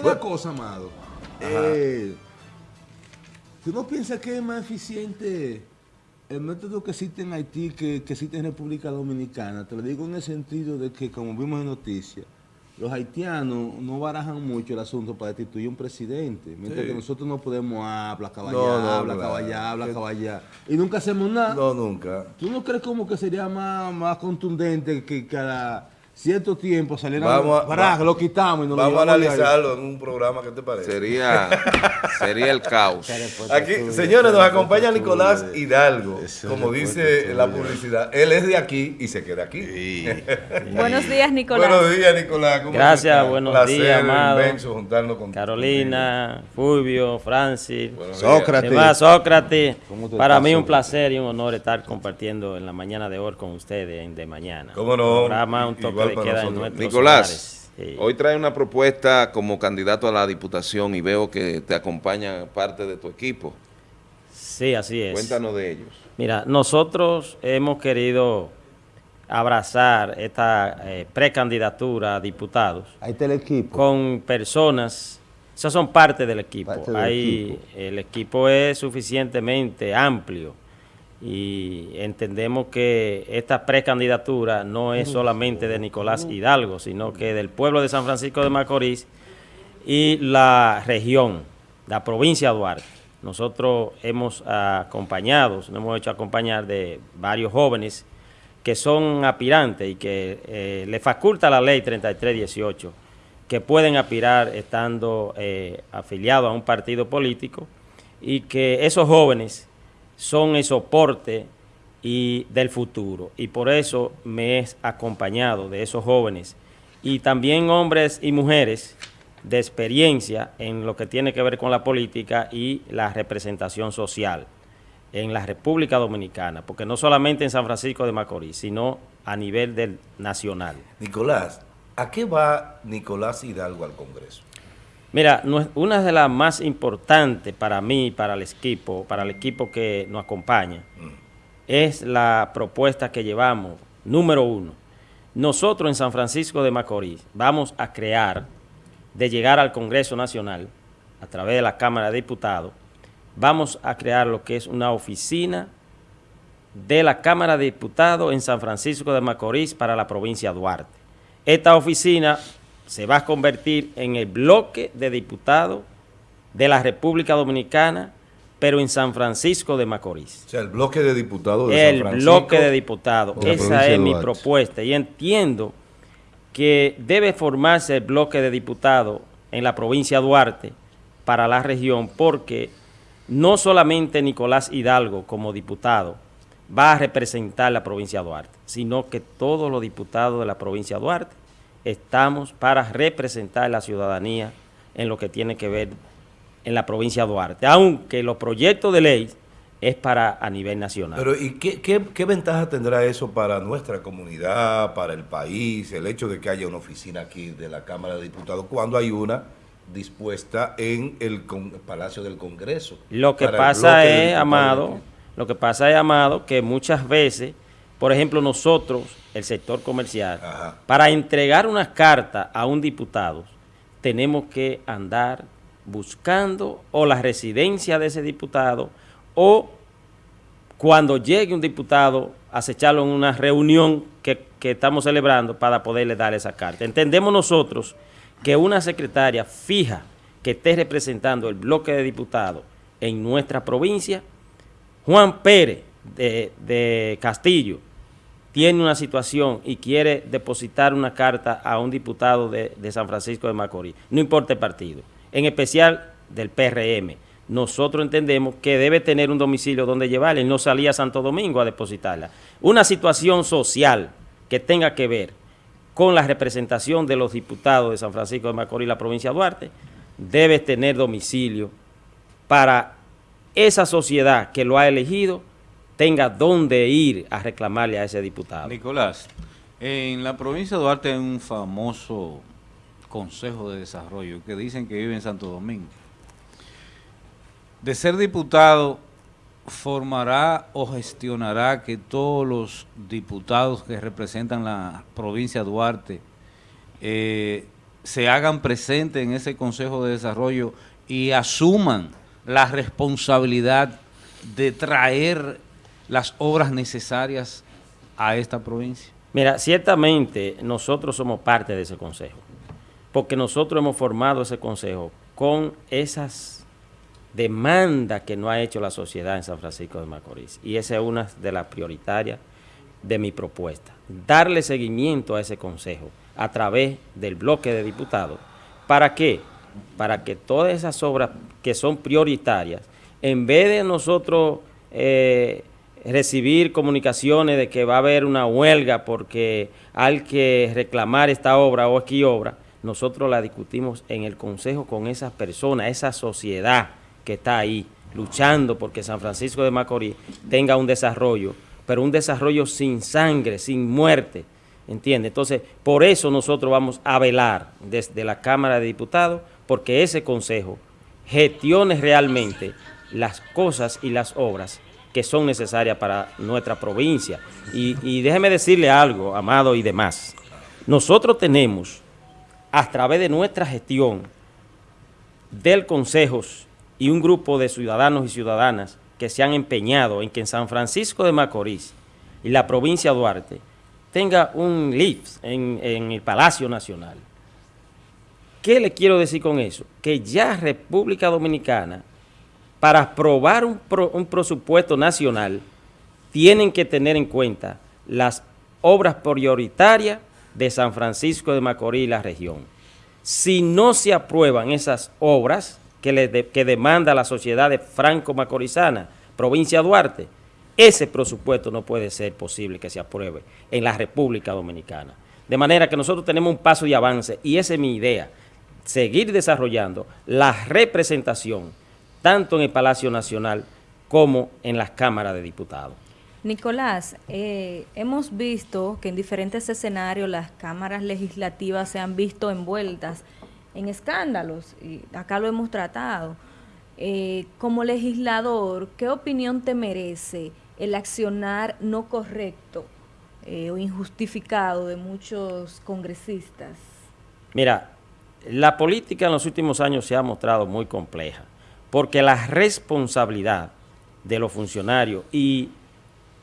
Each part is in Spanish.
Oye, una cosa, Amado. Eh, ¿Tú no piensas que es más eficiente el método que existe en Haití que, que existe en República Dominicana? Te lo digo en el sentido de que, como vimos en noticias, los haitianos no barajan mucho el asunto para destituir un presidente, mientras que nosotros no podemos hablar, caballar, No, no, hablar, caballar, hablar, Que- caballar, y nunca hacemos nada. No, nunca. ¿Tú no crees como que sería más, más contundente que cada cierto tiempo salieran, Vamos a- ¡Baraj! va- lo quitamos y nos lo Vamos a analizarlo en un programa, ¿qué te parece? Sería, sería el caos. Aquí, señores, nos acompaña Nicolás Hidalgo, como dice la publicidad. Él es de aquí y se queda aquí. Buenos días, Nicolás. Buenos días, Nicolás. ¿cómo Gracias, buenos Placer días, amado. inmenso juntarnos con Carolina, Fulvio, Francis, Sócrates. demás, Sócrates. ¿Cómo te Para estás, mí un placer y un honor estar compartiendo en la mañana de hoy con ustedes en de mañana. ¿Cómo no? Programa, un toque Para nosotros. Nicolás. Sí. hoy trae una propuesta como candidato a la diputación y veo que te acompaña parte de tu equipo. Sí, así es. Cuéntanos de ellos. Mira, nosotros hemos querido abrazar esta eh, precandidatura a diputados Ahí está el equipo. con personas, esas son parte del equipo. Parte del Hay- equipo. El equipo es suficientemente amplio y entendemos que esta precandidatura no es solamente de Nicolás Hidalgo, sino que del pueblo de San Francisco de Macorís y la región, la provincia de Duarte. Nosotros hemos acompañado, nos hemos hecho acompañar de varios jóvenes que son aspirantes y que eh, le faculta la ley 3318 que pueden aspirar estando eh, afiliados a un partido político y que esos jóvenes son el soporte y del futuro y por eso me he acompañado de esos jóvenes y también hombres y mujeres de experiencia en lo que tiene que ver con la política y la representación social en la República Dominicana, porque no solamente en San Francisco de Macorís, sino a nivel del nacional. Nicolás, ¿a qué va Nicolás Hidalgo al Congreso? Mira, una de las más importantes para mí, para el equipo, para el equipo que nos acompaña, es la propuesta que llevamos, número uno. Nosotros en San Francisco de Macorís vamos a crear, de llegar al Congreso Nacional, a través de la Cámara de Diputados, vamos a crear lo que es una oficina de la Cámara de Diputados en San Francisco de Macorís para la provincia de Duarte. Esta oficina se va a convertir en el bloque de diputados de la República Dominicana, pero en San Francisco de Macorís. O sea, el bloque de diputados de El San Francisco. bloque de diputados. Esa es mi propuesta y entiendo que debe formarse el bloque de diputados en la provincia de Duarte para la región porque no solamente Nicolás Hidalgo como diputado va a representar la provincia de Duarte, sino que todos los diputados de la provincia de Duarte estamos para representar a la ciudadanía en lo que tiene que ver en la provincia de Duarte, aunque los proyectos de ley es para a nivel nacional. Pero ¿y qué, qué, qué ventaja tendrá eso para nuestra comunidad, para el país, el hecho de que haya una oficina aquí de la Cámara de Diputados, cuando hay una dispuesta en el con- Palacio del Congreso? Lo que el pasa es, Amado, lo que pasa es, Amado, que muchas veces, por ejemplo, nosotros, el sector comercial, Ajá. para entregar una carta a un diputado, tenemos que andar buscando o la residencia de ese diputado o cuando llegue un diputado, acecharlo en una reunión que, que estamos celebrando para poderle dar esa carta. Entendemos nosotros que una secretaria fija que esté representando el bloque de diputados en nuestra provincia, Juan Pérez de, de Castillo, tiene una situación y quiere depositar una carta a un diputado de, San Francisco de Macorís, no importa el partido, en especial del PRM. Nosotros entendemos que debe tener un domicilio donde llevarla y no salir a Santo Domingo a depositarla. Una situación social que tenga que ver con la representación de los diputados de San Francisco de Macorís y la provincia de Duarte, debe tener domicilio para esa sociedad que lo ha elegido tenga dónde ir a reclamarle a ese diputado. Nicolás, en la provincia de Duarte hay un famoso Consejo de Desarrollo que dicen que vive en Santo Domingo. De ser diputado, formará o gestionará que todos los diputados que representan la provincia de Duarte eh, se hagan presentes en ese Consejo de Desarrollo y asuman la responsabilidad de traer las obras necesarias a esta provincia? Mira, ciertamente nosotros somos parte de ese consejo, porque nosotros hemos formado ese consejo con esas demandas que no ha hecho la sociedad en San Francisco de Macorís. Y esa es una de las prioritarias de mi propuesta. Darle seguimiento a ese consejo a través del bloque de diputados. ¿Para qué? Para que todas esas obras que son prioritarias, en vez de nosotros eh, recibir comunicaciones de que va a haber una huelga porque hay que reclamar esta obra o aquí obra, nosotros la discutimos en el consejo con esas personas, esa sociedad que está ahí luchando porque San Francisco de Macorís tenga un desarrollo, pero un desarrollo sin sangre, sin muerte, ¿entiende? Entonces, por eso nosotros vamos a velar desde la Cámara de Diputados, porque ese consejo gestione realmente las cosas y las obras que son necesarias para nuestra provincia. Y, déjeme decirle algo, Amado y demás. Nosotros tenemos, a través de nuestra gestión del Consejo y un grupo de ciudadanos y ciudadanas que se han empeñado en que en San Francisco de Macorís y la provincia de Duarte tenga un lift en, en el Palacio Nacional. ¿Qué le quiero decir con eso? Que ya República Dominicana para aprobar un, presupuesto nacional, tienen que tener en cuenta las obras prioritarias de San Francisco de Macorís y la región. Si no se aprueban esas obras que, que demanda la sociedad de franco-macorizana, provincia Duarte, ese presupuesto no puede ser posible que se apruebe en la República Dominicana. De manera que nosotros tenemos un paso de avance y esa es mi idea, seguir desarrollando la representación tanto en el Palacio Nacional como en las cámaras de diputados. Nicolás, eh, hemos visto que en diferentes escenarios las cámaras legislativas se han visto envueltas en escándalos, y acá lo hemos tratado. Eh, como legislador, ¿qué opinión te merece el accionar no correcto eh, o injustificado de muchos congresistas? Mira, la política en los últimos años se ha mostrado muy compleja porque la responsabilidad de los funcionarios y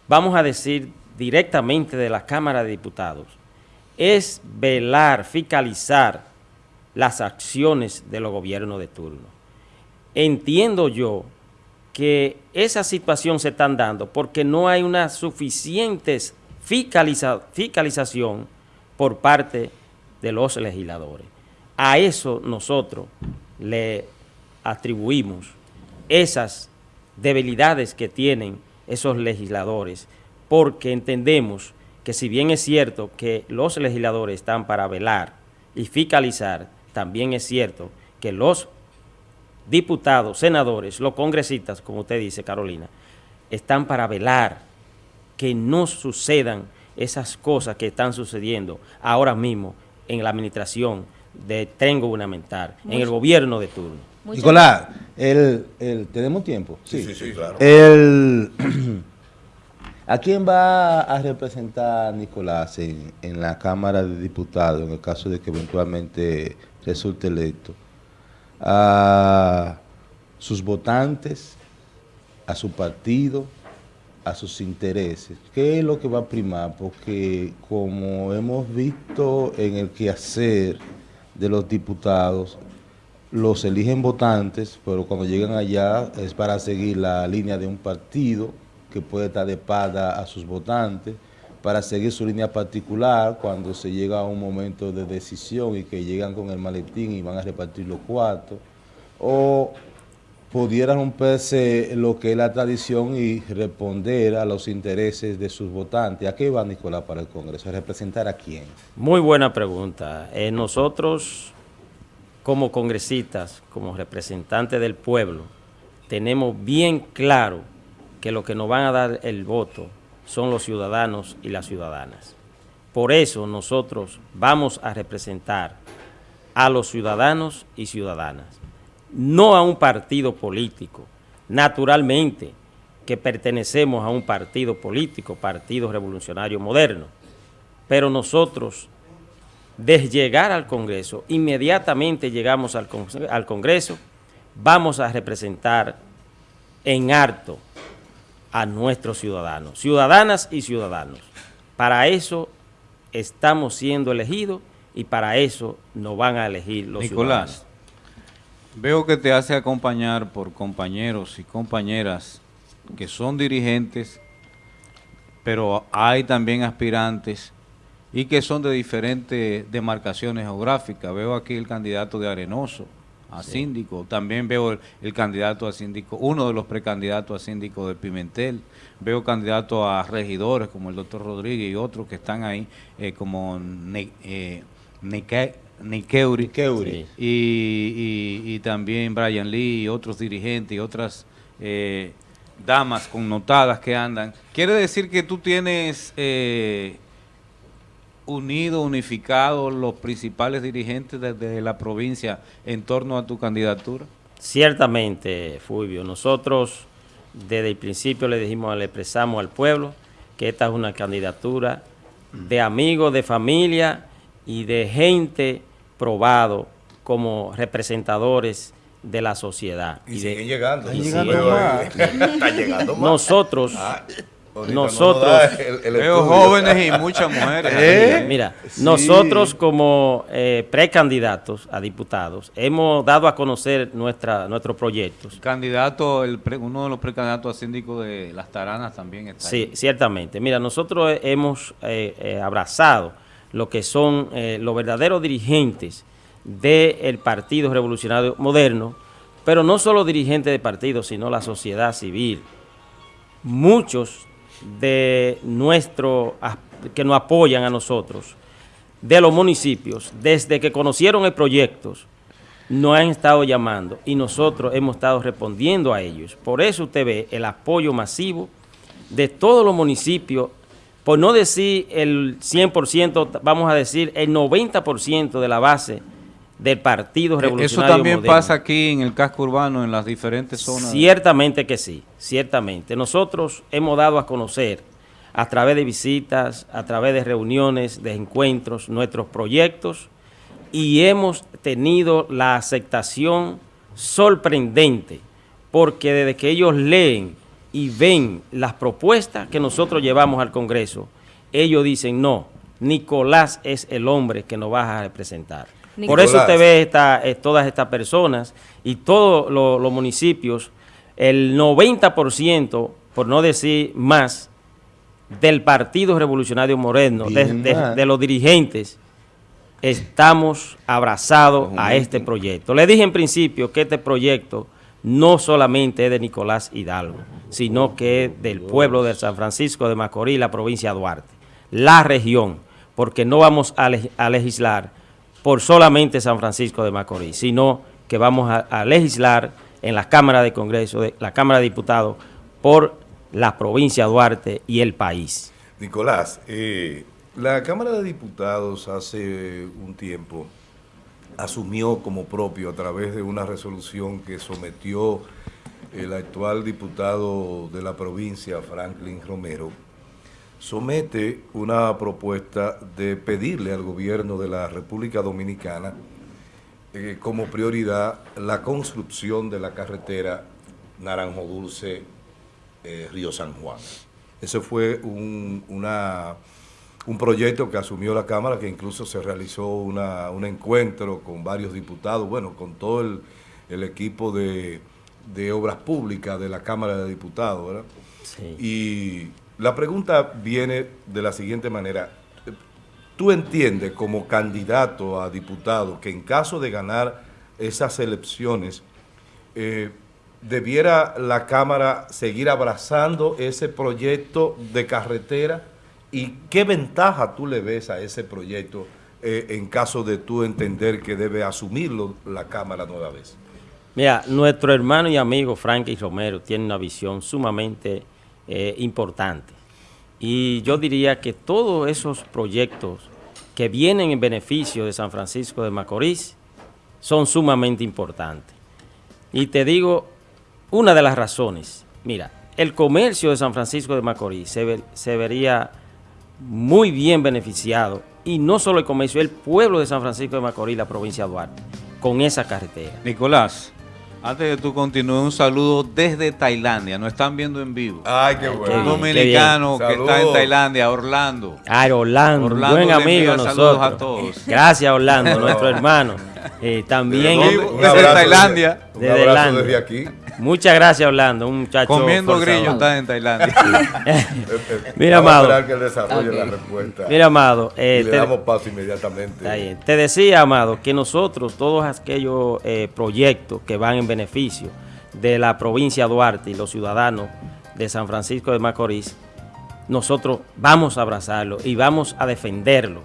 vamos a decir directamente de la Cámara de Diputados es velar, fiscalizar las acciones de los gobiernos de turno. Entiendo yo que esa situación se está dando porque no hay una suficiente fiscalización por parte de los legisladores. A eso nosotros le atribuimos esas debilidades que tienen esos legisladores, porque entendemos que si bien es cierto que los legisladores están para velar y fiscalizar, también es cierto que los diputados, senadores, los congresistas, como usted dice, Carolina, están para velar que no sucedan esas cosas que están sucediendo ahora mismo en la administración de Tengo Gubernamental, en el gobierno de turno. Nicolás, el, el, ¿tenemos tiempo? Sí, sí, sí, claro. El, ¿A quién va a representar Nicolás en, en, la Cámara de Diputados en el caso de que eventualmente resulte electo? ¿A sus votantes? ¿A su partido? ¿A sus intereses? ¿Qué es lo que va a primar? Porque como hemos visto en el quehacer de los diputados, los eligen votantes, pero cuando llegan allá es para seguir la línea de un partido que puede estar de espada a sus votantes, para seguir su línea particular cuando se llega a un momento de decisión y que llegan con el maletín y van a repartir los cuartos, o pudiera romperse lo que es la tradición y responder a los intereses de sus votantes. ¿A qué va Nicolás para el Congreso? ¿A representar a quién? Muy buena pregunta. Eh, nosotros como congresistas, como representantes del pueblo, tenemos bien claro que lo que nos van a dar el voto son los ciudadanos y las ciudadanas. Por eso nosotros vamos a representar a los ciudadanos y ciudadanas, no a un partido político. Naturalmente que pertenecemos a un partido político, Partido Revolucionario Moderno, pero nosotros de llegar al Congreso, inmediatamente llegamos al, con- al Congreso, vamos a representar en harto a nuestros ciudadanos, ciudadanas y ciudadanos. Para eso estamos siendo elegidos y para eso nos van a elegir los Nicolás, ciudadanos. veo que te hace acompañar por compañeros y compañeras que son dirigentes, pero hay también aspirantes y que son de diferentes demarcaciones geográficas. Veo aquí el candidato de Arenoso a síndico, también veo el, el candidato a síndico, uno de los precandidatos a síndico de Pimentel, veo candidatos a regidores como el doctor Rodríguez y otros que están ahí eh, como Ne- eh, Neque- Nekeuri Keuri. Sí. y, y- y también Brian Lee y otros dirigentes y otras eh, damas connotadas que andan. Quiere decir que tú tienes eh, unido, unificado los principales dirigentes de, de la provincia en torno a tu candidatura. Ciertamente, Fulvio, nosotros desde el principio le dijimos, le expresamos al pueblo que esta es una candidatura de amigos, de familia y de gente probado como representadores de la sociedad. Y, siguen llegando. y siguen ahí. Está llegando más. Nosotros, Ah, nosotros- no el- el jóvenes y muchas mujeres. ¿Eh? mira, Sí. nosotros como eh, precandidatos a diputados hemos dado a conocer nuestra, nuestros proyectos. Candidato, el pre- uno de los precandidatos a síndico de Las Taranas también está Sí, ahí. ciertamente. Mira, nosotros eh, hemos eh, eh, abrazado lo que son eh, los verdaderos dirigentes del Partido Revolucionario Moderno, pero no solo dirigentes de partido, sino la sociedad civil. Muchos de nuestros que nos apoyan a nosotros, de los municipios, desde que conocieron el proyecto, nos han estado llamando y nosotros hemos estado respondiendo a ellos. Por eso usted ve el apoyo masivo de todos los municipios, por no decir el 100%, vamos a decir el 90% de la base del Partido Eso Revolucionario también Moderno. pasa aquí en el casco urbano, en las diferentes zonas. Ciertamente que sí, ciertamente. Nosotros hemos dado a conocer a través de visitas, a través de reuniones, de encuentros, nuestros proyectos y hemos tenido la aceptación sorprendente porque desde que ellos leen y ven las propuestas que nosotros llevamos al Congreso, ellos dicen, no, Nicolás es el hombre que nos va a representar. Por eso usted ve esta- eh, todas estas personas y todos lo- los municipios, el 90%, por no decir más, del Partido Revolucionario Moreno, de, los dirigentes, estamos abrazados a este proyecto. Le dije en principio que este proyecto no solamente es de Nicolás Hidalgo, sino que es del pueblo de San Francisco de Macorís, la provincia de Duarte, la región, porque no vamos a legislar por solamente San Francisco de Macorís, sino que vamos a, legislar en la Cámara de Congreso, la Cámara de Diputados, por la provincia de Duarte y el país. Nicolás, eh, la Cámara de Diputados hace un tiempo asumió como propio a través de una resolución que sometió el actual diputado de la provincia, Franklin Romero, somete una propuesta de pedirle al gobierno de la República Dominicana eh, como prioridad la construcción de la carretera Naranjo Dulce eh, Río San Juan. Ese fue un, una- un proyecto que asumió la Cámara, que incluso se realizó una- un encuentro con varios diputados, bueno, con todo el, el equipo de, de obras públicas de la Cámara de Diputados, ¿verdad? Sí. Y la pregunta viene de la siguiente manera. ¿Tú entiendes como candidato a diputado que en caso de ganar esas elecciones, eh, debiera la Cámara seguir abrazando ese proyecto de carretera? ¿Y qué ventaja tú le ves a ese proyecto eh, en caso de tú entender que debe asumirlo la Cámara nueva vez? Mira, nuestro hermano y amigo Frankie Romero tiene una visión sumamente eh, importante. Y yo diría que todos esos proyectos que vienen en beneficio de San Francisco de Macorís son sumamente importantes. Y te digo una de las razones. Mira, el comercio de San Francisco de Macorís se, se vería muy bien beneficiado y no solo el comercio, el pueblo de San Francisco de Macorís, la provincia de Duarte, con esa carretera. Nicolás, antes de tú continúes, un saludo desde Tailandia. Nos están viendo en vivo. Ay, qué Qué Un bueno. dominicano que está en. Tailandia, Orlando. Ah, Orlando, Orlando buen amigo de saludos nosotros. a todos. Gracias, Orlando, nuestro hermano. Eh, también, un desde Tailandia. desde- Un abrazo Tailandia. desde aquí. Muchas gracias, Orlando, un muchacho Comiendo forzado. grillo está en Tailandia. Mira, Vamos a amado. esperar que él desarrolle Ok. la respuesta. Mira, amado, eh, y le te- damos paso inmediatamente. Está bien. Te decía, Amado, que nosotros, todos aquellos eh, proyectos que van en beneficio de la provincia de Duarte y los ciudadanos de San Francisco de Macorís, nosotros vamos a abrazarlo y vamos a defenderlo,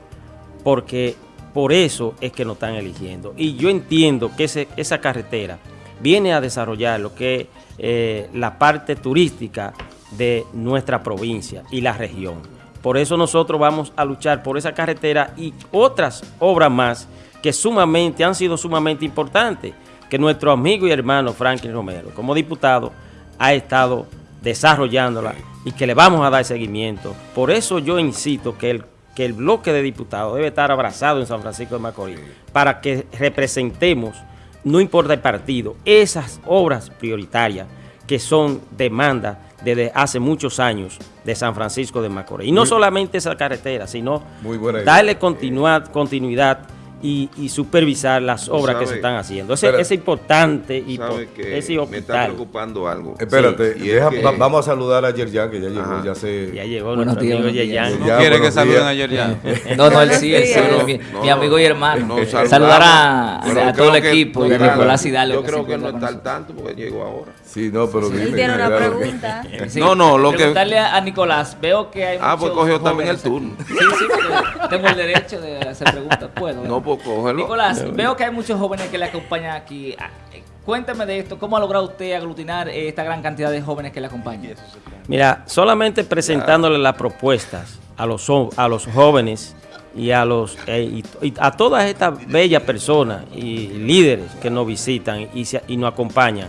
porque por eso es que nos están eligiendo. Y yo entiendo que ese- esa carretera viene a desarrollar lo que es eh, la parte turística de nuestra provincia y la región. Por eso nosotros vamos a luchar por esa carretera y otras obras más que sumamente han sido sumamente importantes, que nuestro amigo y hermano Franklin Romero, como diputado, ha estado desarrollándola y que le vamos a dar seguimiento. Por eso yo insisto que el, que el bloque de diputados debe estar abrazado en San Francisco de Macorís para que representemos, no importa el partido, esas obras prioritarias que son demandas desde hace muchos años de San Francisco de Macorís. Y no solamente esa carretera, sino Muy buena idea. darle continuidad, continuidad y, y supervisar las obras que se están haciendo. Eso Espera. es importante y me está preocupando algo. Espérate, Sí, y es deja- que- va- vamos a saludar a Yerjan, que ya llegó, Ajá. ya se... Ya llegó Buenos nuestro días, amigo. Yeyan. ¿No quiere que saluden ayer ya? No, no, él sí, él sí, Buenos mi, mi amigo y hermano. No, saludamos, Saludar a, a todo el equipo y a Nicolás Hidalgo. Yo creo que no está al tanto porque llegó ahora. Sí, no, pero dime. Él tiene una pregunta. No, no, lo que- Preguntarle a a Nicolás, veo que hay Ah, pues cogió también el turno. Sí, sí, porque tengo el derecho de hacer preguntas. Puedo. No, Nicolás, veo que hay muchos jóvenes que le acompañan aquí. Ah, eh, Cuéntame de esto, ¿cómo ha logrado usted aglutinar eh, esta gran cantidad de jóvenes que le acompañan? Mira, solamente presentándole las propuestas a los, a los jóvenes y a los eh, y, y a todas estas bellas personas y líderes que nos visitan y, se- y nos acompañan,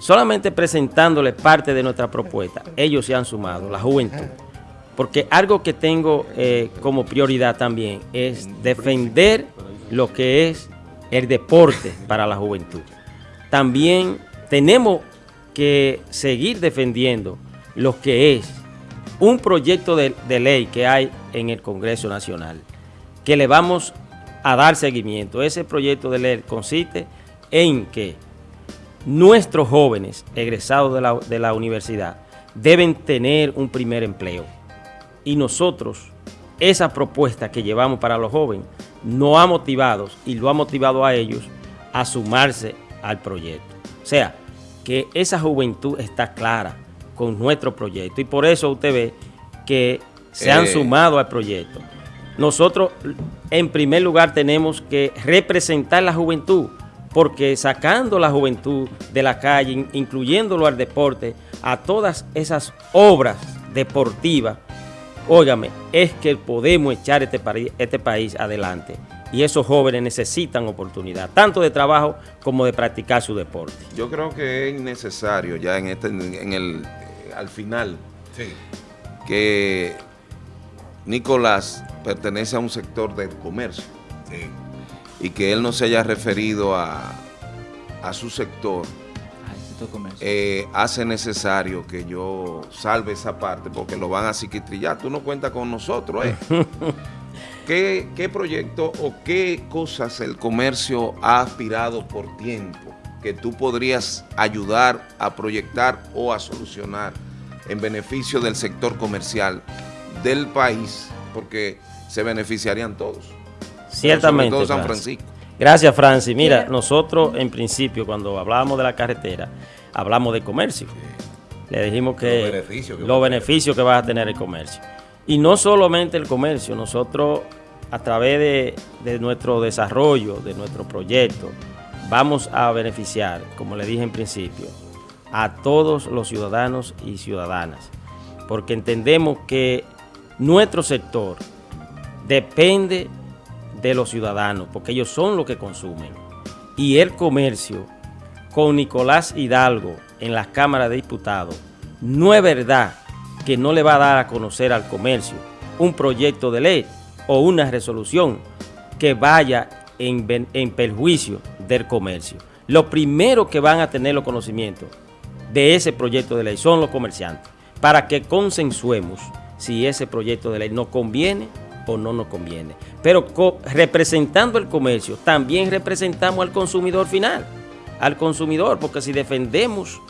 solamente presentándoles parte de nuestra propuesta, ellos se han sumado, la juventud. Porque algo que tengo eh, como prioridad también es defender lo que es el deporte para la juventud. También tenemos que seguir defendiendo lo que es un proyecto de, ley que hay en el Congreso Nacional, que le vamos a dar seguimiento. Ese proyecto de ley consiste en que nuestros jóvenes egresados de la universidad deben tener un primer empleo. Y nosotros, esa propuesta que llevamos para los jóvenes, nos ha motivado y lo ha motivado a ellos a sumarse al proyecto. O sea, que esa juventud está clara con nuestro proyecto y por eso usted ve que se han Eh. sumado al proyecto. Nosotros, en primer lugar, tenemos que representar la juventud, porque sacando la juventud de la calle, in- incluyéndolo al deporte, a todas esas obras deportivas, óigame, es que podemos echar este, este país adelante. Y esos jóvenes necesitan oportunidad, tanto de trabajo como de practicar su deporte. Yo creo que es necesario ya en este, en el, eh, al final, Sí. que Nicolás pertenece a un sector del comercio Sí. y que él no se haya referido a, a su sector. Eh, hace necesario que yo salve esa parte porque lo van a psiquitrillar. Tú no cuentas con nosotros, ¿eh? ¿Qué, ¿Qué proyecto o qué cosas el comercio ha aspirado por tiempo que tú podrías ayudar a proyectar o a solucionar en beneficio del sector comercial del país? Porque se beneficiarían todos. Ciertamente. Sobre todo San Francis. Francisco. Gracias, Francis. Mira, nosotros en principio, cuando hablábamos de la carretera, hablamos de comercio. Le dijimos que Los beneficios que los va a tener. beneficios que va a tener el comercio. Y no solamente el comercio, nosotros a través de, de nuestro desarrollo, de nuestro proyecto, vamos a beneficiar, como le dije en principio, a todos los ciudadanos y ciudadanas. Porque entendemos que nuestro sector depende de los ciudadanos, porque ellos son los que consumen. Y el comercio, con Nicolás Hidalgo en la Cámara de Diputados, no es verdad que no le va a dar a conocer al comercio un proyecto de ley o una resolución que vaya en, en perjuicio del comercio. Lo primero que van a tener los conocimientos de ese proyecto de ley son los comerciantes, para que consensuemos si ese proyecto de ley nos conviene o no nos conviene. Pero co- representando el comercio, también representamos al consumidor final, al consumidor, porque si defendemos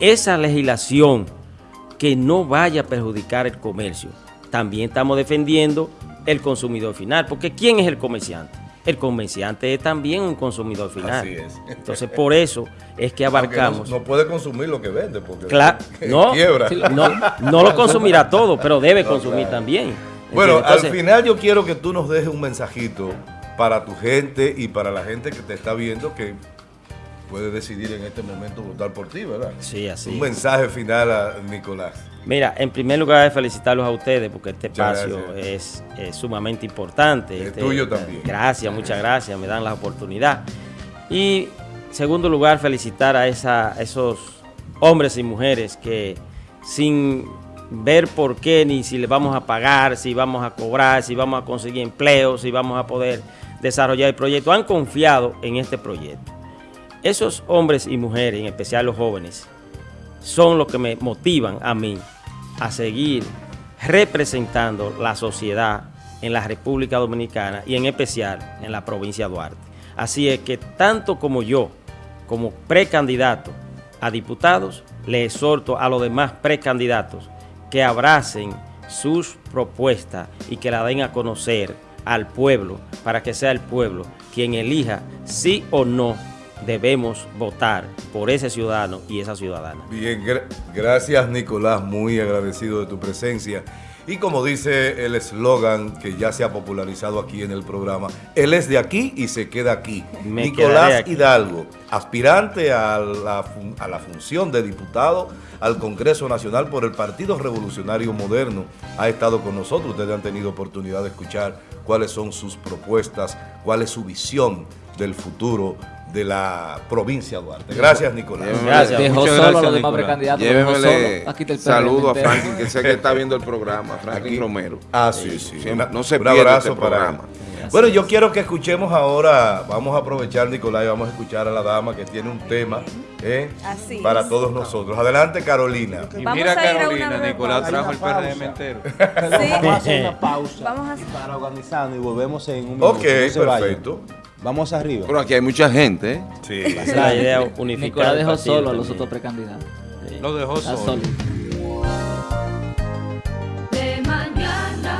esa legislación que no vaya a perjudicar el comercio, también estamos defendiendo el consumidor final, porque ¿quién es el comerciante? El comerciante es también un consumidor final. Así es. Entonces, por eso es que abarcamos... No, no puede consumir lo que vende porque Claro, no, quiebra. no, no lo consumirá todo, pero debe consumir también. Bueno, al final yo quiero que tú nos dejes un mensajito para tu gente y para la gente que te está viendo que puede decidir en este momento votar por ti, ¿verdad? Sí, así Un mensaje final a Nicolás. Mira, en primer lugar, felicitarlos a ustedes porque este Muchas espacio es, es sumamente importante. Es Este, tuyo también. Gracias, muchas gracias, me dan la oportunidad. Y, segundo lugar, felicitar a esa, esos hombres y mujeres que sin ver por qué, ni si les vamos a pagar, si vamos a cobrar, si vamos a conseguir empleo, si vamos a poder desarrollar el proyecto, han confiado en este proyecto. Esos hombres y mujeres, en especial los jóvenes, son los que me motivan a mí a seguir representando la sociedad en la República Dominicana y en especial en la provincia de Duarte. Así es que tanto como yo, como precandidato a diputados, le exhorto a los demás precandidatos que abracen sus propuestas y que la den a conocer al pueblo para que sea el pueblo quien elija sí o no debemos votar por ese ciudadano y esa ciudadana. Bien, gra- gracias Nicolás, muy agradecido de tu presencia. Y como dice el eslogan que ya se ha popularizado aquí en el programa, él es de aquí y se queda aquí. Me Nicolás aquí. Hidalgo, aspirante a la, a la función de diputado al Congreso Nacional por el Partido Revolucionario Moderno, ha estado con nosotros. Ustedes han tenido oportunidad de escuchar cuáles son sus propuestas, cuál es su visión del futuro de la provincia de Duarte. Gracias, Nicolás. Gracias. Dejó Muchas solo a gracias, los demás precandidatos. Llévemele solo. Aquí está el saludo a. Franklin, que sé que está viendo el programa, Franklin Aquí. Romero. Ah, sí, sí. Sí, Una- no se abrazo este para Bueno, yo quiero que escuchemos ahora, vamos a aprovechar, Nicolás, y vamos a escuchar a la dama que tiene un tema ¿eh? Así para es. todos nosotros. Adelante, Carolina. Y Vamos mira a a Carolina, breve Nicolás pausa. trajo el PRM entero. Sí. Vamos a hacer una pausa Vamos a- para organizarnos y volvemos en un minuto. Ok, No se vayan. perfecto. Vamos arriba. Pero aquí hay mucha gente, ¿eh? Sí. La idea unificada. Nicolás dejó solo a los otros precandidatos. Lo dejó solo.